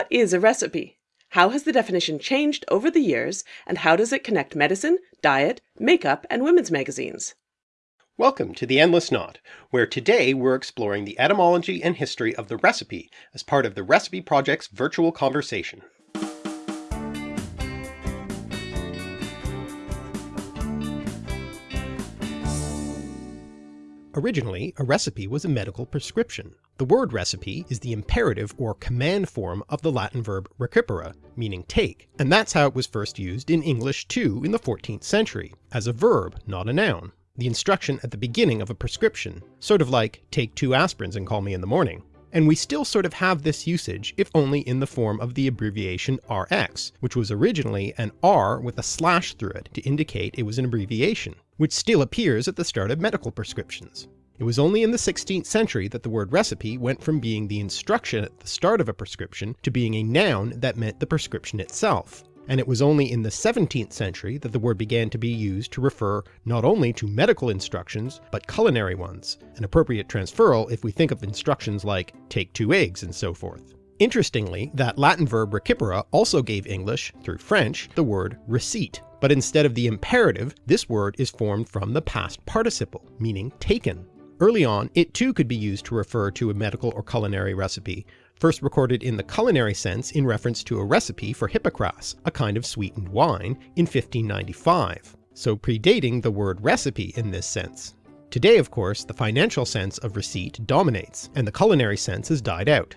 What is a recipe? How has the definition changed over the years, and how does it connect medicine, diet, makeup, and women's magazines? Welcome to The Endless Knot, where today we're exploring the etymology and history of the recipe as part of the Recipe Project's virtual conversation. Originally, a recipe was a medical prescription. The word recipe is the imperative or command form of the Latin verb recipere, meaning take, and that's how it was first used in English too in the 14th century, as a verb, not a noun. The instruction at the beginning of a prescription, sort of like take two aspirins and call me in the morning. And we still sort of have this usage, if only in the form of the abbreviation RX, which was originally an R with a slash through it to indicate it was an abbreviation which still appears at the start of medical prescriptions. It was only in the 16th century that the word recipe went from being the instruction at the start of a prescription to being a noun that meant the prescription itself. And it was only in the 17th century that the word began to be used to refer not only to medical instructions, but culinary ones, an appropriate transferal if we think of instructions like take two eggs and so forth. Interestingly, that Latin verb recipere also gave English, through French, the word receipt, but instead of the imperative, this word is formed from the past participle, meaning taken. Early on, it too could be used to refer to a medical or culinary recipe, first recorded in the culinary sense in reference to a recipe for hippocras, a kind of sweetened wine, in 1595, so predating the word recipe in this sense. Today of course the financial sense of receipt dominates, and the culinary sense has died out.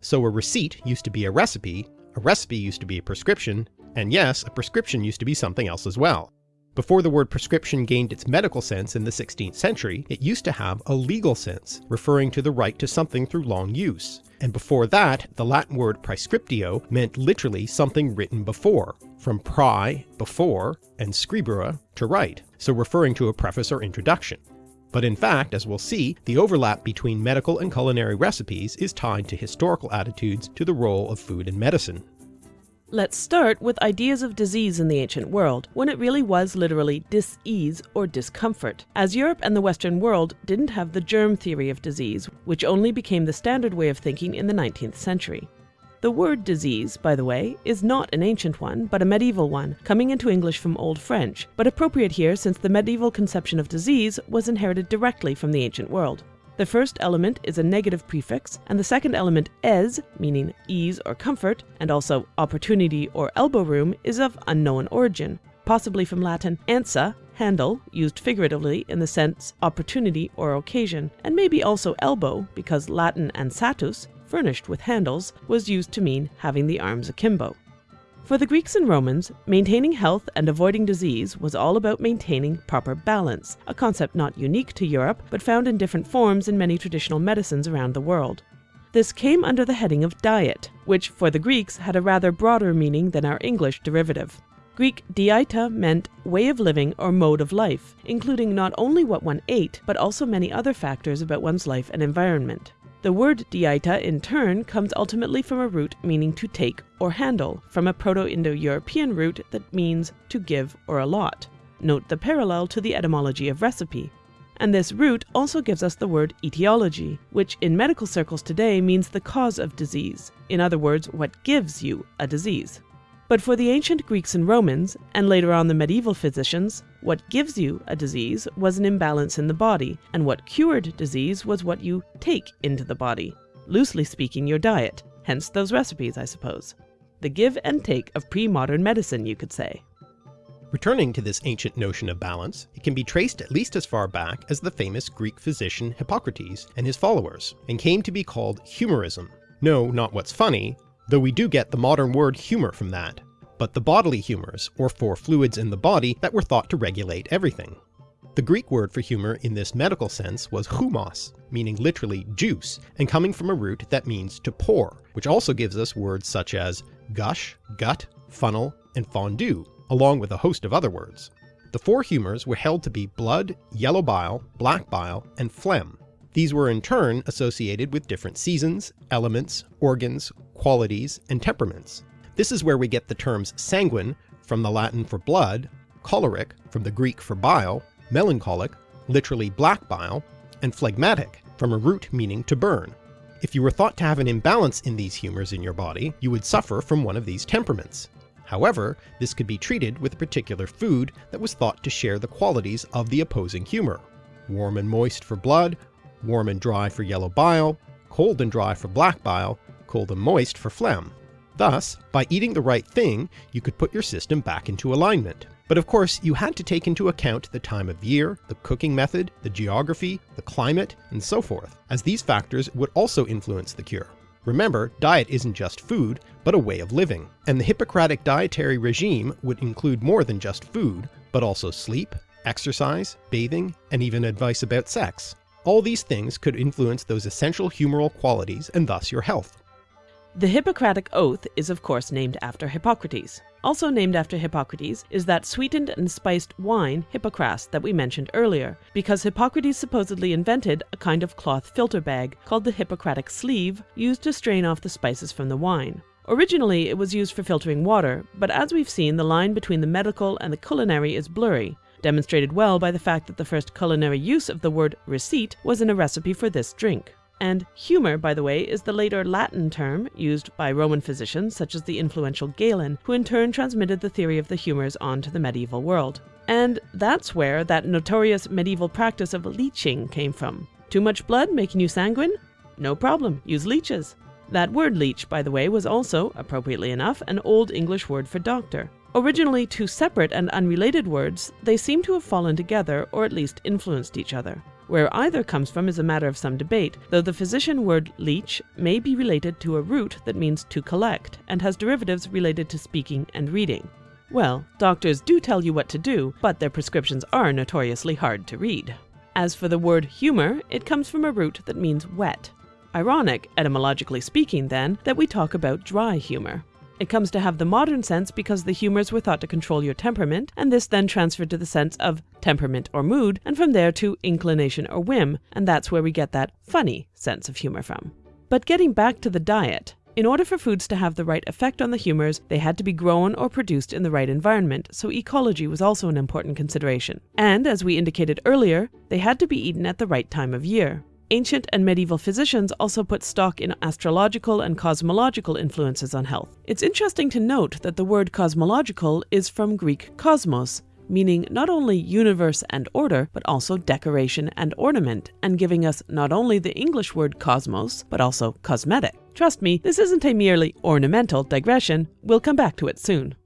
So a receipt used to be a recipe, a recipe used to be a prescription, and yes, a prescription used to be something else as well. Before the word prescription gained its medical sense in the 16th century, it used to have a legal sense, referring to the right to something through long use. And before that, the Latin word praescriptio meant literally something written before, from prae, before, and scribere, to write, so referring to a preface or introduction. But in fact, as we'll see, the overlap between medical and culinary recipes is tied to historical attitudes to the role of food and medicine. Let's start with ideas of disease in the ancient world, when it really was literally dis-ease or discomfort, as Europe and the Western world didn't have the germ theory of disease, which only became the standard way of thinking in the 19th century. The word disease, by the way, is not an ancient one, but a medieval one, coming into English from Old French, but appropriate here since the medieval conception of disease was inherited directly from the ancient world. The first element is a negative prefix, and the second element es, meaning ease or comfort, and also opportunity or elbow room, is of unknown origin, possibly from Latin ansa, handle, used figuratively in the sense opportunity or occasion, and maybe also elbow, because Latin ansatus, furnished with handles, was used to mean having the arms akimbo. For the Greeks and Romans, maintaining health and avoiding disease was all about maintaining proper balance, a concept not unique to Europe, but found in different forms in many traditional medicines around the world. This came under the heading of diet, which for the Greeks had a rather broader meaning than our English derivative. Greek dieta meant way of living or mode of life, including not only what one ate, but also many other factors about one's life and environment. The word dieta in turn comes ultimately from a root meaning to take or handle, from a Proto-Indo-European root that means to give or allot. Note the parallel to the etymology of recipe. And this root also gives us the word etiology, which in medical circles today means the cause of disease. In other words, what gives you a disease. But for the ancient Greeks and Romans, and later on the medieval physicians, what gives you a disease was an imbalance in the body, and what cured disease was what you take into the body. Loosely speaking, your diet. Hence those recipes, I suppose. The give and take of pre-modern medicine, you could say. Returning to this ancient notion of balance, it can be traced at least as far back as the famous Greek physician Hippocrates and his followers, and came to be called humorism. No, not what's funny, though we do get the modern word humour from that, but the bodily humours, or for fluids in the body that were thought to regulate everything. The Greek word for humour in this medical sense was humos, meaning literally juice, and coming from a root that means to pour, which also gives us words such as gush, gut, funnel, and fondue, along with a host of other words. The four humours were held to be blood, yellow bile, black bile, and phlegm, these were in turn associated with different seasons, elements, organs, qualities, and temperaments. This is where we get the terms sanguine from the Latin for blood, choleric from the Greek for bile, melancholic, literally black bile, and phlegmatic from a root meaning to burn. If you were thought to have an imbalance in these humours in your body, you would suffer from one of these temperaments. However, this could be treated with a particular food that was thought to share the qualities of the opposing humour. Warm and moist for blood, warm and dry for yellow bile, cold and dry for black bile, cold and moist for phlegm. Thus, by eating the right thing, you could put your system back into alignment. But of course, you had to take into account the time of year, the cooking method, the geography, the climate, and so forth, as these factors would also influence the cure. Remember, diet isn't just food, but a way of living, and the Hippocratic dietary regime would include more than just food, but also sleep, exercise, bathing, and even advice about sex. All these things could influence those essential humoral qualities and thus your health. The Hippocratic Oath is of course named after Hippocrates. Also named after Hippocrates is that sweetened and spiced wine Hippocras that we mentioned earlier, because Hippocrates supposedly invented a kind of cloth filter bag called the Hippocratic sleeve used to strain off the spices from the wine. Originally it was used for filtering water, but as we've seen the line between the medical and the culinary is blurry, demonstrated well by the fact that the first culinary use of the word receipt was in a recipe for this drink. And humor, by the way, is the later Latin term used by Roman physicians such as the influential Galen, who in turn transmitted the theory of the humors on to the medieval world. And that's where that notorious medieval practice of leeching came from. Too much blood making you sanguine? No problem, use leeches. That word leech, by the way, was also, appropriately enough, an Old English word for doctor. Originally two separate and unrelated words, they seem to have fallen together or at least influenced each other. Where either comes from is a matter of some debate, though the physician word leech may be related to a root that means to collect, and has derivatives related to speaking and reading. Well, doctors do tell you what to do, but their prescriptions are notoriously hard to read. As for the word humor, it comes from a root that means wet. Ironic, etymologically speaking, then, that we talk about dry humor. It comes to have the modern sense because the humors were thought to control your temperament, and this then transferred to the sense of temperament or mood, and from there to inclination or whim, and that's where we get that funny sense of humor from. But getting back to the diet, in order for foods to have the right effect on the humors, they had to be grown or produced in the right environment, so ecology was also an important consideration. And, as we indicated earlier, they had to be eaten at the right time of year. Ancient and medieval physicians also put stock in astrological and cosmological influences on health. It's interesting to note that the word cosmological is from Greek kosmos, meaning not only universe and order, but also decoration and ornament, and giving us not only the English word cosmos, but also cosmetic. Trust me, this isn't a merely ornamental digression. We'll come back to it soon.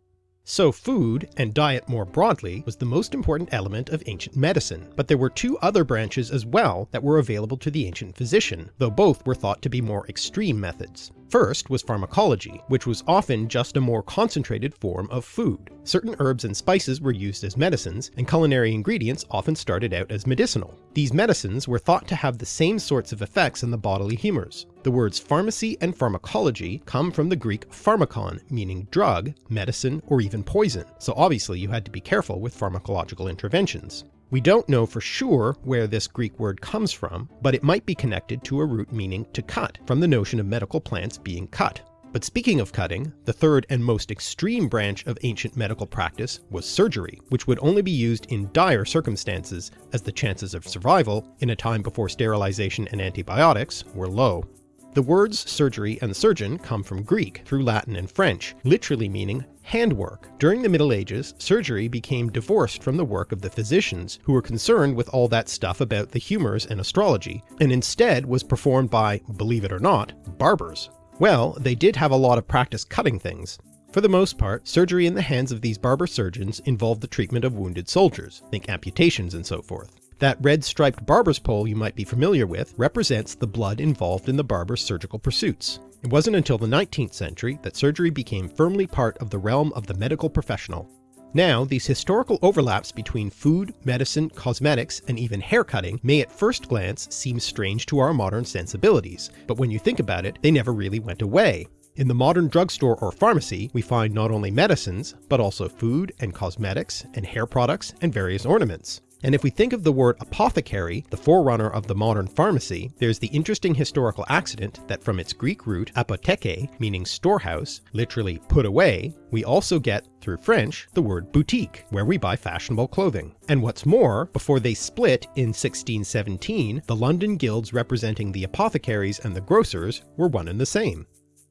So food, and diet more broadly, was the most important element of ancient medicine, but there were two other branches as well that were available to the ancient physician, though both were thought to be more extreme methods. First was pharmacology, which was often just a more concentrated form of food. Certain herbs and spices were used as medicines, and culinary ingredients often started out as medicinal. These medicines were thought to have the same sorts of effects on the bodily humours. The words pharmacy and pharmacology come from the Greek pharmakon, meaning drug, medicine, or even poison, so obviously you had to be careful with pharmacological interventions. We don't know for sure where this Greek word comes from, but it might be connected to a root meaning to cut, from the notion of medical plants being cut. But speaking of cutting, the third and most extreme branch of ancient medical practice was surgery, which would only be used in dire circumstances, as the chances of survival, in a time before sterilization and antibiotics, were low. The words surgery and surgeon come from Greek through Latin and French, literally meaning handwork. During the Middle Ages, surgery became divorced from the work of the physicians, who were concerned with all that stuff about the humours and astrology, and instead was performed by, believe it or not, barbers. Well, they did have a lot of practice cutting things. For the most part, surgery in the hands of these barber surgeons involved the treatment of wounded soldiers, think amputations and so forth. That red striped barber's pole you might be familiar with represents the blood involved in the barber's surgical pursuits. It wasn't until the 19th century that surgery became firmly part of the realm of the medical professional. Now, these historical overlaps between food, medicine, cosmetics, and even haircutting may at first glance seem strange to our modern sensibilities, but when you think about it, they never really went away. In the modern drugstore or pharmacy, we find not only medicines, but also food and cosmetics and hair products and various ornaments. And if we think of the word apothecary, the forerunner of the modern pharmacy, there's the interesting historical accident that from its Greek root apotheke, meaning storehouse, literally put away, we also get, through French, the word boutique, where we buy fashionable clothing. And what's more, before they split in 1617, the London guilds representing the apothecaries and the grocers were one and the same.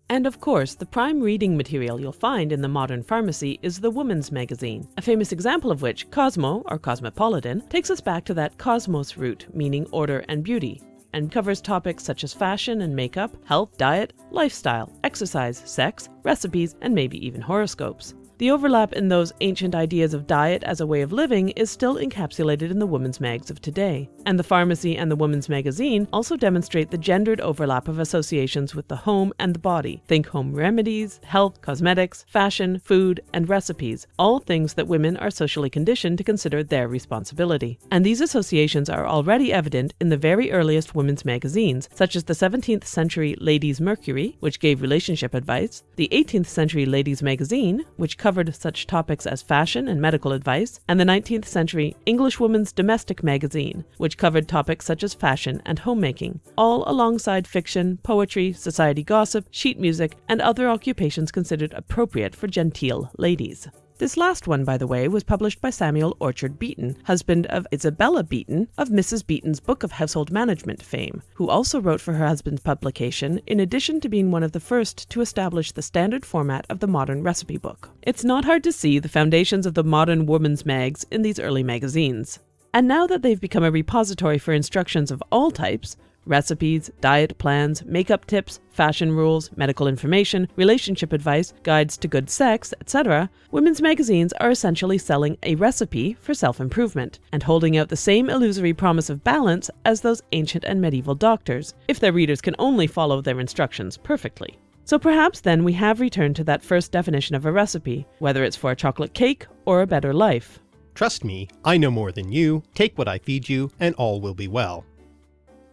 And of course, the prime reading material you'll find in the modern pharmacy is the Woman's Magazine, a famous example of which, Cosmo, or Cosmopolitan, takes us back to that cosmos root, meaning order and beauty, and covers topics such as fashion and makeup, health, diet, lifestyle, exercise, sex, recipes, and maybe even horoscopes. The overlap in those ancient ideas of diet as a way of living is still encapsulated in the women's mags of today. And the pharmacy and the women's magazine also demonstrate the gendered overlap of associations with the home and the body. Think home remedies, health, cosmetics, fashion, food, and recipes, all things that women are socially conditioned to consider their responsibility. And these associations are already evident in the very earliest women's magazines, such as the 17th century Ladies' Mercury, which gave relationship advice, the 18th century Ladies' Magazine, which covered such topics as fashion and medical advice, and the 19th century Englishwoman's Domestic Magazine, which covered topics such as fashion and homemaking, all alongside fiction, poetry, society gossip, sheet music, and other occupations considered appropriate for genteel ladies. This last one, by the way, was published by Samuel Orchard Beeton, husband of Isabella Beeton of Mrs. Beeton's Book of Household Management fame, who also wrote for her husband's publication, in addition to being one of the first to establish the standard format of the modern recipe book. It's not hard to see the foundations of the modern woman's mags in these early magazines. And now that they've become a repository for instructions of all types, recipes, diet plans, makeup tips, fashion rules, medical information, relationship advice, guides to good sex, etc., women's magazines are essentially selling a recipe for self improvement and holding out the same illusory promise of balance as those ancient and medieval doctors, if their readers can only follow their instructions perfectly. So perhaps then we have returned to that first definition of a recipe, whether it's for a chocolate cake or a better life. Trust me, I know more than you, take what I feed you, and all will be well.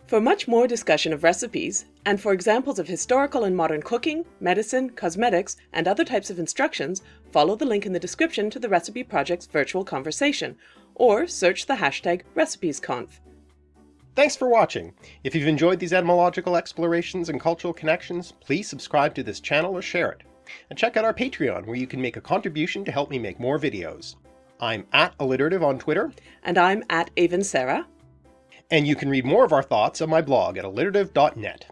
For much more discussion of recipes, and for examples of historical and modern cooking, medicine, cosmetics, and other types of instructions, follow the link in the description to the Recipe Project's virtual conversation, or search the hashtag RecipesConf. Thanks for watching! If you've enjoyed these etymological explorations and cultural connections, please subscribe to this channel or share it. And check out our Patreon where you can make a contribution to help me make more videos. I'm at Alliterative on Twitter. And I'm at Avon Sarah and you can read more of our thoughts on my blog at alliterative.net.